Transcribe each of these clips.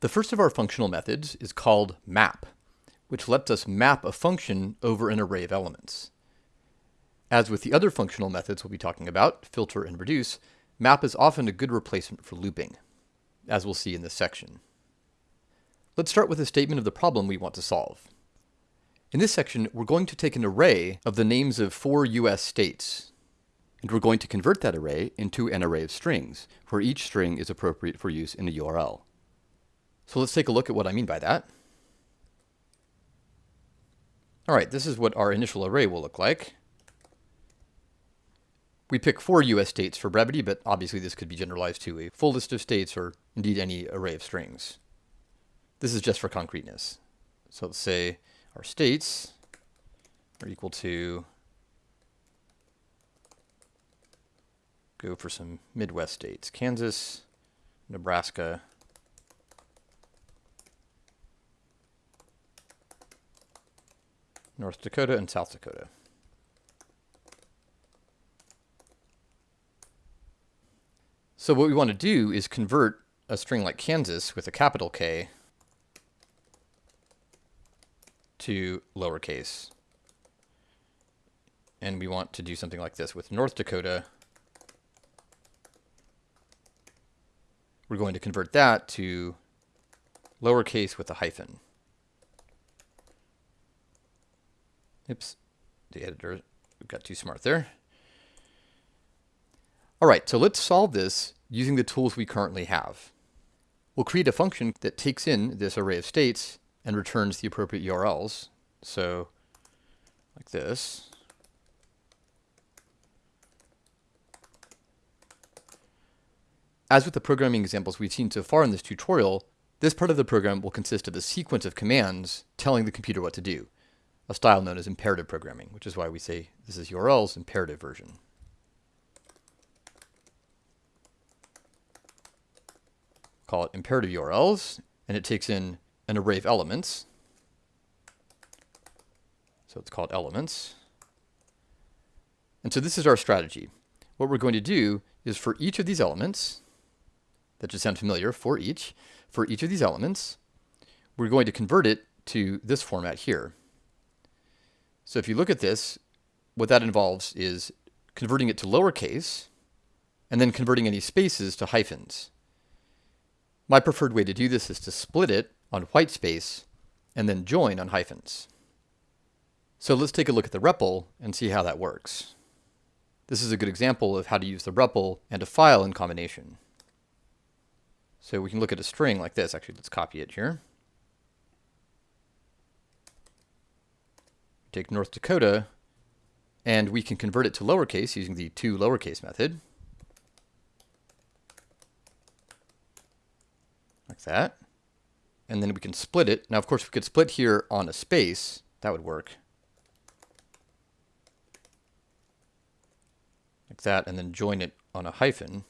The first of our functional methods is called map, which lets us map a function over an array of elements. As with the other functional methods we'll be talking about, filter and reduce, map is often a good replacement for looping, as we'll see in this section. Let's start with a statement of the problem we want to solve. In this section, we're going to take an array of the names of four US states, and we're going to convert that array into an array of strings, where each string is appropriate for use in a URL. So let's take a look at what I mean by that. All right, this is what our initial array will look like. We pick four US states for brevity, but obviously this could be generalized to a full list of states or indeed any array of strings. This is just for concreteness. So let's say our states are equal to, go for some Midwest states, Kansas, Nebraska, North Dakota, and South Dakota. So what we want to do is convert a string like Kansas with a capital K to lowercase. And we want to do something like this with North Dakota. We're going to convert that to lowercase with a hyphen. Oops, the editor got too smart there. All right, so let's solve this using the tools we currently have. We'll create a function that takes in this array of states and returns the appropriate URLs. So like this. As with the programming examples we've seen so far in this tutorial, this part of the program will consist of a sequence of commands telling the computer what to do, a style known as imperative programming, which is why we say this is URL's imperative version. Call it imperative URLs, and it takes in an array of elements. So it's called elements. And so this is our strategy. What we're going to do is for each of these elements, that should sound familiar, for each, for each of these elements, we're going to convert it to this format here. So if you look at this, what that involves is converting it to lowercase, and then converting any spaces to hyphens. My preferred way to do this is to split it on white space, and then join on hyphens. So let's take a look at the REPL and see how that works. This is a good example of how to use the REPL and a file in combination. So we can look at a string like this. Actually, let's copy it here. Take North Dakota, and we can convert it to lowercase using the to lowercase method. Like that and then we can split it. Now, of course, we could split here on a space. That would work. Like that, and then join it on a hyphen.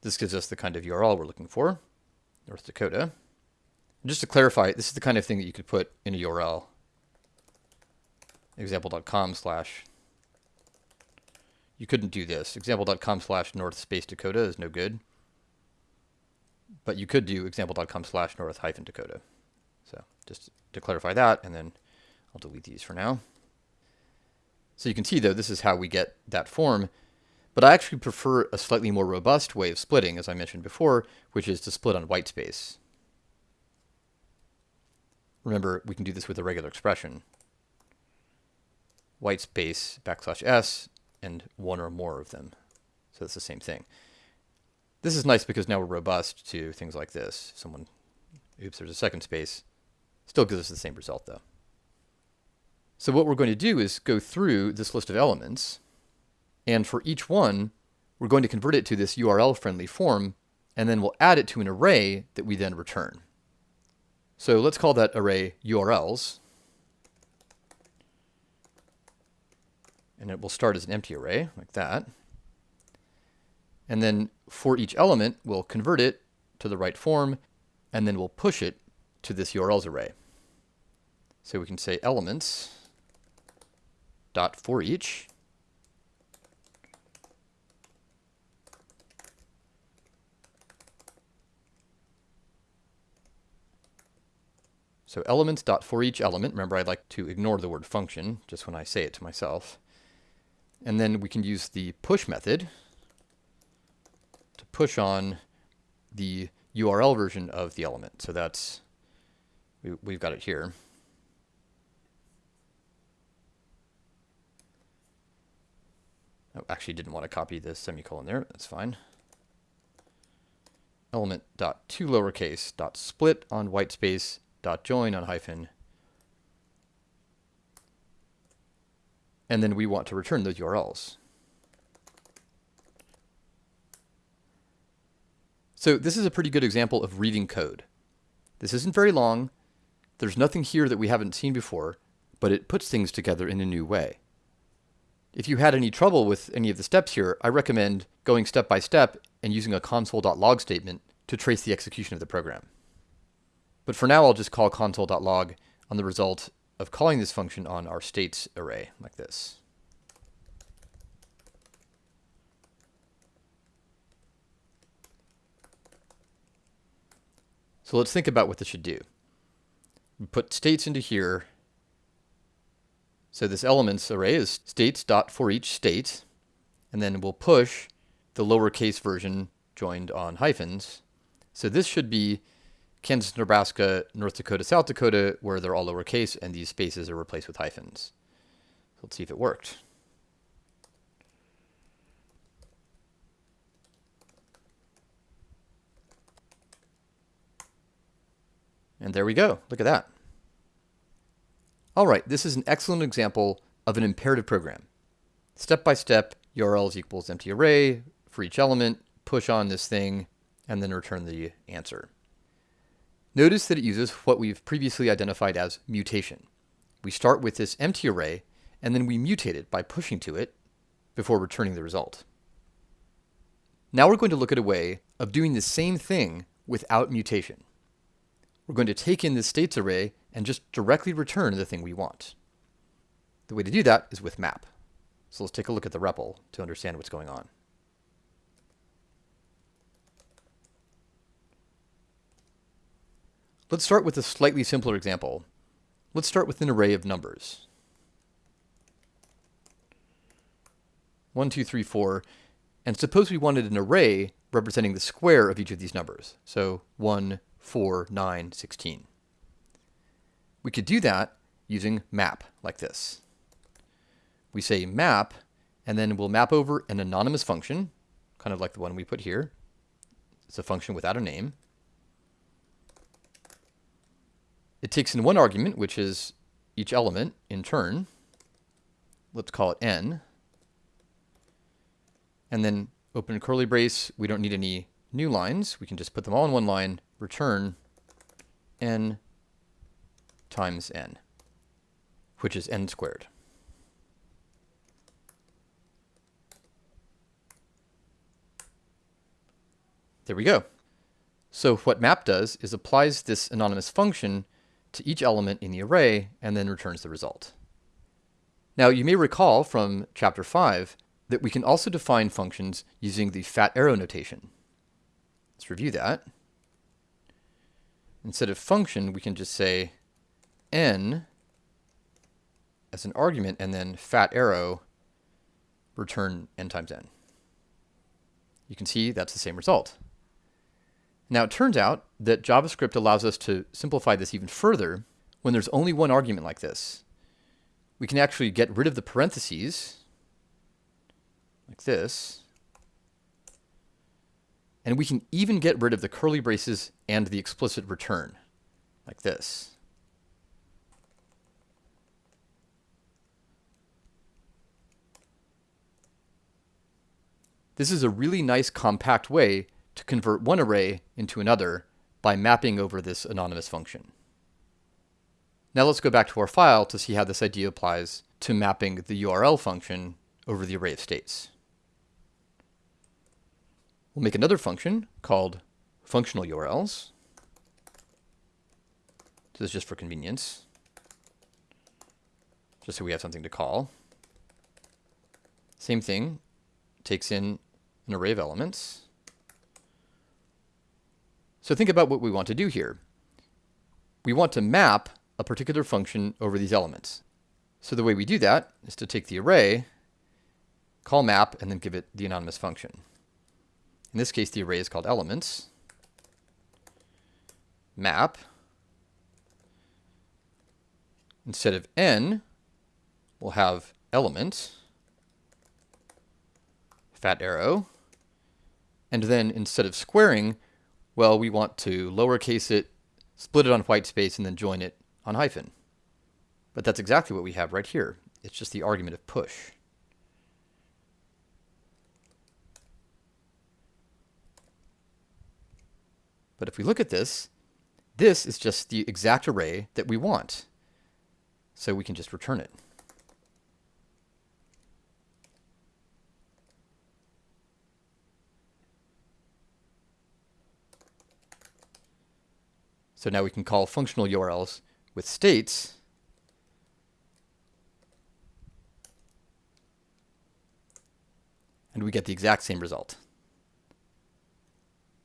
This gives us the kind of URL we're looking for, North Dakota. Just to clarify, this is the kind of thing that you could put in a URL. Example.com slash you couldn't do this. Example.com slash north space Dakota is no good. But you could do example.com slash north hyphen Dakota. So just to clarify that, and then I'll delete these for now. So you can see, though, this is how we get that form. But I actually prefer a slightly more robust way of splitting, as I mentioned before, which is to split on white space. Remember, we can do this with a regular expression. White space backslash s and one or more of them. So it's the same thing. This is nice because now we're robust to things like this. Someone, oops, there's a second space. Still gives us the same result though. So what we're going to do is go through this list of elements, and for each one, we're going to convert it to this URL-friendly form, and then we'll add it to an array that we then return. So let's call that array URLs, and it will start as an empty array like that. And then for each element, we'll convert it to the right form, and then we'll push it to this URLs array. So we can say elements dot for each. So elements dot for each element. Remember, I like to ignore the word function just when I say it to myself. And then we can use the push method to push on the URL version of the element. So that's, we, we've got it here. Oh, actually didn't want to copy the semicolon there. That's fine. Element dot to lowercase dot split on white space dot join on hyphen. And then we want to return those URLs. So this is a pretty good example of reading code. This isn't very long. There's nothing here that we haven't seen before, but it puts things together in a new way. If you had any trouble with any of the steps here, I recommend going step by step and using a console.log statement to trace the execution of the program. But for now, I'll just call console.log on the result of calling this function on our states array like this. So let's think about what this should do. We put states into here. So this elements array is states dot for each state, and then we'll push the lowercase version joined on hyphens. So this should be Kansas, Nebraska, North Dakota, South Dakota, where they're all lowercase and these spaces are replaced with hyphens. Let's see if it worked. And there we go. Look at that. All right, this is an excellent example of an imperative program. Step by step, URLs equals empty array for each element, push on this thing, and then return the answer. Notice that it uses what we've previously identified as mutation. We start with this empty array, and then we mutate it by pushing to it before returning the result. Now we're going to look at a way of doing the same thing without mutation we're going to take in this states array and just directly return the thing we want. The way to do that is with map. So let's take a look at the REPL to understand what's going on. Let's start with a slightly simpler example. Let's start with an array of numbers. 1, 2, 3, 4. And suppose we wanted an array representing the square of each of these numbers. So 1, 4, 9, 16. We could do that using map like this. We say map, and then we'll map over an anonymous function, kind of like the one we put here. It's a function without a name. It takes in one argument, which is each element in turn. Let's call it n. And then open curly brace. We don't need any new lines. We can just put them all in one line return n times n, which is n squared. There we go. So what map does is applies this anonymous function to each element in the array and then returns the result. Now you may recall from chapter 5 that we can also define functions using the fat arrow notation. Let's review that. Instead of function, we can just say n as an argument and then fat arrow return n times n. You can see that's the same result. Now it turns out that JavaScript allows us to simplify this even further when there's only one argument like this. We can actually get rid of the parentheses like this and we can even get rid of the curly braces and the explicit return, like this. This is a really nice compact way to convert one array into another by mapping over this anonymous function. Now let's go back to our file to see how this idea applies to mapping the URL function over the array of states. We'll make another function called functional URLs. This is just for convenience, just so we have something to call. Same thing, takes in an array of elements. So think about what we want to do here. we want to map a particular function over these elements. So the way we do that is to take the array, call map, and then give it the anonymous function. In this case, the array is called elements. Map. Instead of n, we'll have element, fat arrow, and then instead of squaring, well, we want to lowercase it, split it on white space, and then join it on hyphen. But that's exactly what we have right here. It's just the argument of push. But if we look at this, this is just the exact array that we want. So we can just return it. So now we can call functional URLs with states and we get the exact same result.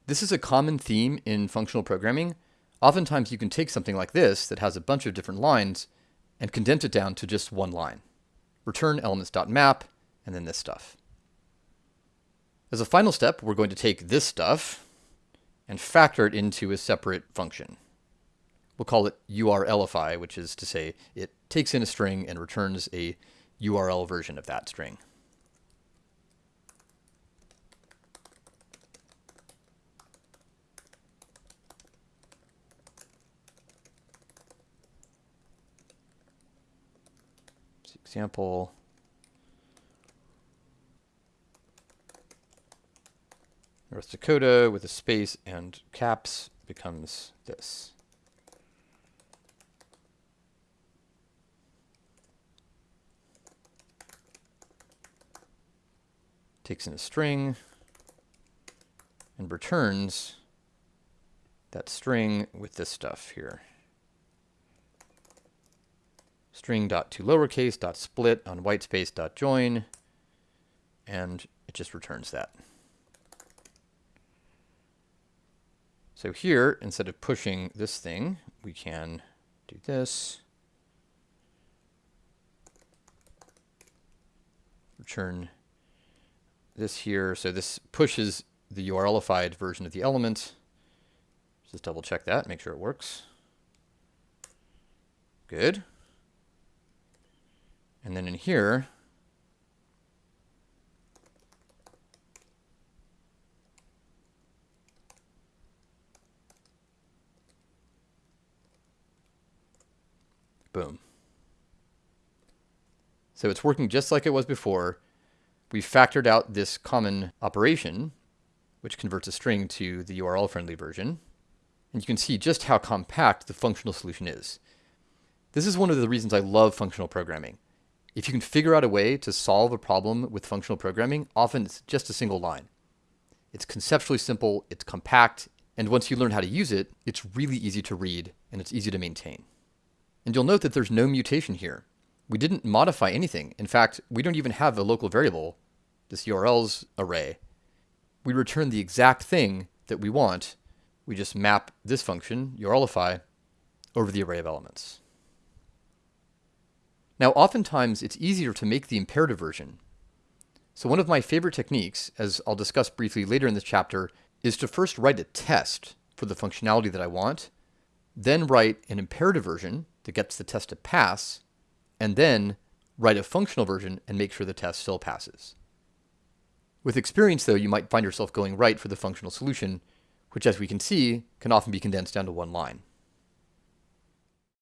This is a common theme in functional programming. Oftentimes you can take something like this that has a bunch of different lines and condense it down to just one line. Return elements.map and then this stuff. As a final step, we're going to take this stuff and factor it into a separate function. We'll call it URLify, which is to say it takes in a string and returns a URL version of that string. example. North Dakota with a space and caps becomes this. Takes in a string and returns that string with this stuff here string dot to lowercase dot split on whitespace dot join, and it just returns that. So here, instead of pushing this thing, we can do this. Return this here. So this pushes the URLified version of the element. Just double check that, make sure it works. Good. And then in here, boom. So it's working just like it was before. We factored out this common operation, which converts a string to the URL-friendly version. And you can see just how compact the functional solution is. This is one of the reasons I love functional programming. If you can figure out a way to solve a problem with functional programming, often it's just a single line. It's conceptually simple, it's compact, and once you learn how to use it, it's really easy to read and it's easy to maintain. And you'll note that there's no mutation here. We didn't modify anything. In fact, we don't even have a local variable, this URLs array. We return the exact thing that we want. We just map this function, URLify, over the array of elements. Now, oftentimes it's easier to make the imperative version. So one of my favorite techniques, as I'll discuss briefly later in this chapter, is to first write a test for the functionality that I want, then write an imperative version that gets the test to pass, and then write a functional version and make sure the test still passes. With experience, though, you might find yourself going right for the functional solution, which as we can see, can often be condensed down to one line.